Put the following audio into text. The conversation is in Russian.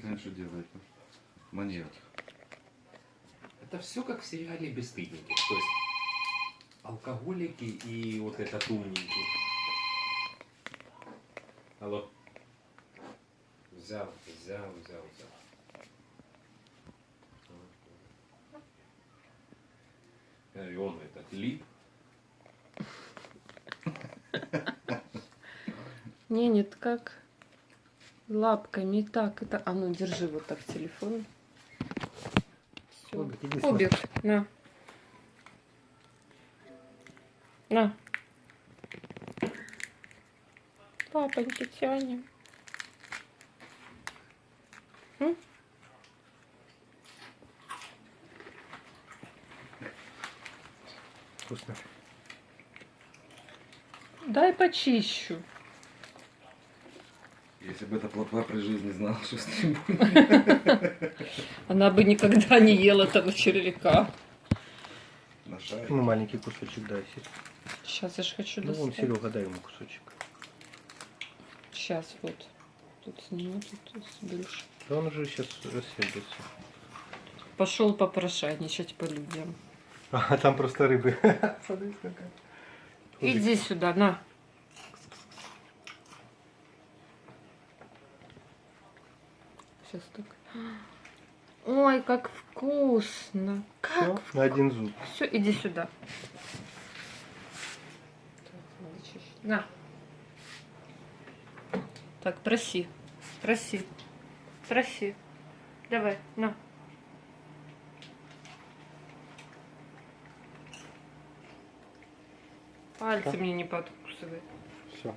Знаешь, что делает? Маньяк. Это все как в сериале «Бесстыдники». То есть алкоголики и вот этот умненький. Алло. Взял, взял, взял, взял. И он этот лип. Не, нет, как лапками так. Это, а ну держи вот так телефон. Все. Обик, иди сюда. Обик, на. На. Папоньки тянем. М? Вкусно. Дай почищу. Если бы эта плотва при жизни знала, что с ним будет. Она бы никогда не ела этого червяка. Ну, маленький кусочек дай. Сейчас я же хочу Ну, вон, достать. Серега, дай ему кусочек. Сейчас вот. Тут сниму, тут сберешь. Да он уже сейчас рассердится. Пошел попрошайничать по людям. А, там просто рыбы. Смотри, какая. Иди сюда, на. Сейчас так. Ой, как вкусно. Как на один зуб. Все, иди сюда. На. Так, проси. Проси. Проси. Давай, на. Пальцы Что? мне не подкусывай. Все.